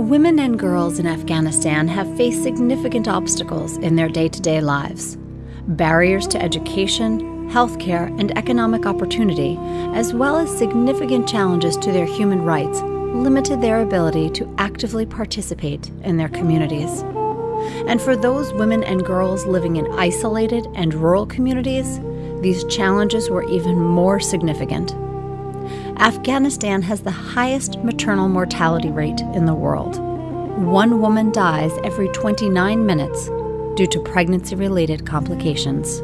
Women and girls in Afghanistan have faced significant obstacles in their day to day lives. Barriers to education, healthcare, and economic opportunity, as well as significant challenges to their human rights, limited their ability to actively participate in their communities. And for those women and girls living in isolated and rural communities, these challenges were even more significant. Afghanistan has the highest maternal mortality rate in the world. One woman dies every 29 minutes due to pregnancy related complications.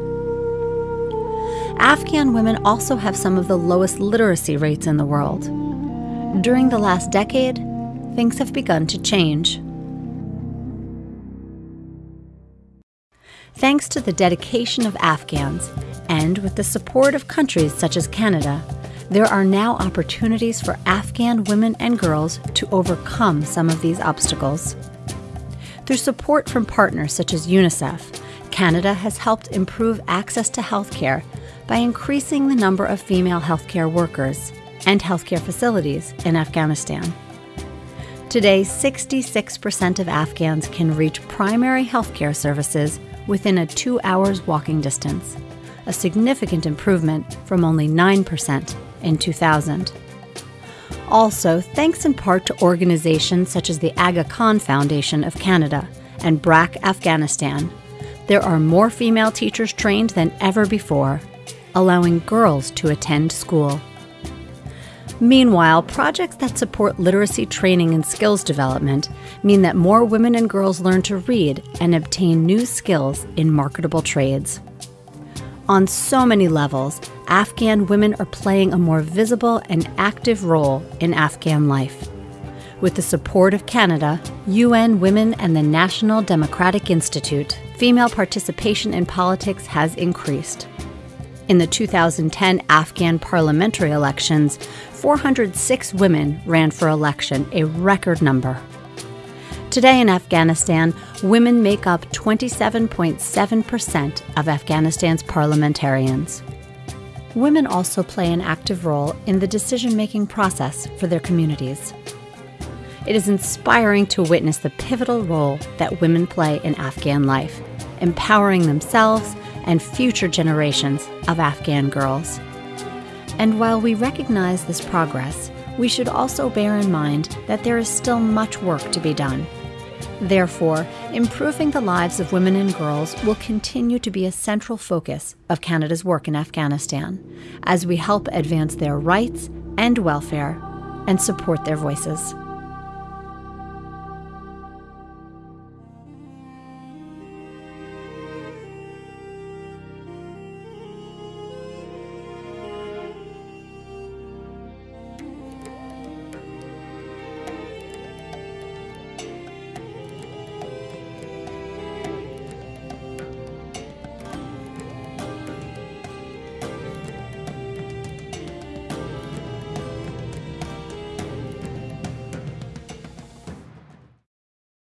Afghan women also have some of the lowest literacy rates in the world. During the last decade, things have begun to change. Thanks to the dedication of Afghans and with the support of countries such as Canada, there are now opportunities for Afghan women and girls to overcome some of these obstacles. Through support from partners such as UNICEF, Canada has helped improve access to healthcare by increasing the number of female healthcare workers and healthcare facilities in Afghanistan. Today, 66% of Afghans can reach primary healthcare services within a two hours walking distance, a significant improvement from only 9% in 2000. Also, thanks in part to organizations such as the Aga Khan Foundation of Canada and BRAC Afghanistan, there are more female teachers trained than ever before, allowing girls to attend school. Meanwhile, projects that support literacy training and skills development mean that more women and girls learn to read and obtain new skills in marketable trades. On so many levels, Afghan women are playing a more visible and active role in Afghan life. With the support of Canada, UN Women, and the National Democratic Institute, female participation in politics has increased. In the 2010 Afghan parliamentary elections, 406 women ran for election, a record number. Today in Afghanistan, women make up 27.7% of Afghanistan's parliamentarians. Women also play an active role in the decision making process for their communities. It is inspiring to witness the pivotal role that women play in Afghan life, empowering themselves and future generations of Afghan girls. And while we recognize this progress, we should also bear in mind that there is still much work to be done. Therefore, improving the lives of women and girls will continue to be a central focus of Canada's work in Afghanistan as we help advance their rights and welfare and support their voices.